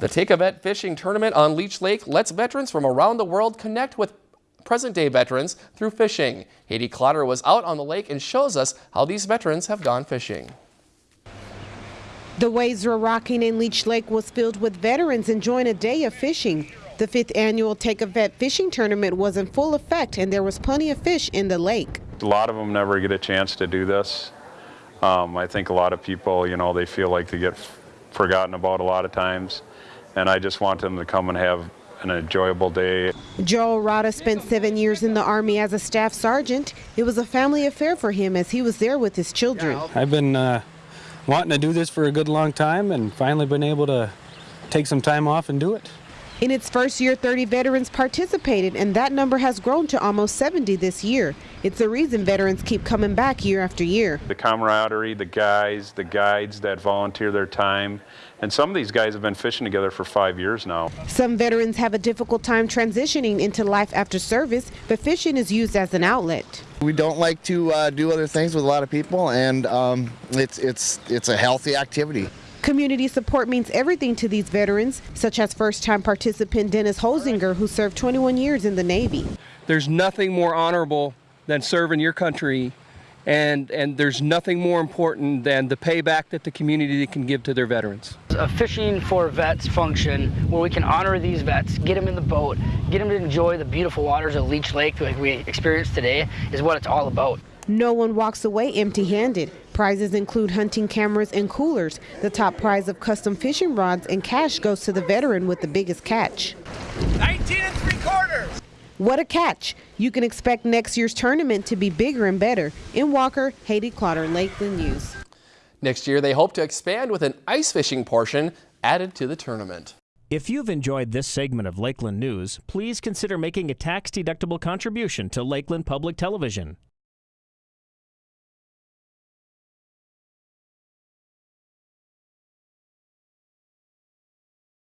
The Take a Vet fishing tournament on Leech Lake lets veterans from around the world connect with present-day veterans through fishing. Haiti Clotter was out on the lake and shows us how these veterans have gone fishing. The waves were rocking and Leech Lake was filled with veterans enjoying a day of fishing. The fifth annual Take a Vet fishing tournament was in full effect and there was plenty of fish in the lake. A lot of them never get a chance to do this. Um, I think a lot of people, you know, they feel like they get forgotten about a lot of times and I just want them to come and have an enjoyable day. Joel Rada spent seven years in the Army as a staff sergeant. It was a family affair for him as he was there with his children. I've been uh, wanting to do this for a good long time and finally been able to take some time off and do it. In its first year, 30 veterans participated, and that number has grown to almost 70 this year. It's the reason veterans keep coming back year after year. The camaraderie, the guys, the guides that volunteer their time, and some of these guys have been fishing together for five years now. Some veterans have a difficult time transitioning into life after service, but fishing is used as an outlet. We don't like to uh, do other things with a lot of people, and um, it's, it's, it's a healthy activity. Community support means everything to these veterans, such as first-time participant Dennis Holzinger, who served 21 years in the Navy. There's nothing more honorable than serving your country, and, and there's nothing more important than the payback that the community can give to their veterans. A fishing for vets function where we can honor these vets, get them in the boat, get them to enjoy the beautiful waters of Leech Lake like we experienced today is what it's all about. No one walks away empty-handed. Prizes include hunting cameras and coolers. The top prize of custom fishing rods and cash goes to the veteran with the biggest catch. 19 and three quarters. What a catch. You can expect next year's tournament to be bigger and better. In Walker, Haiti Clotter, Lakeland News. Next year, they hope to expand with an ice fishing portion added to the tournament. If you've enjoyed this segment of Lakeland News, please consider making a tax-deductible contribution to Lakeland Public Television.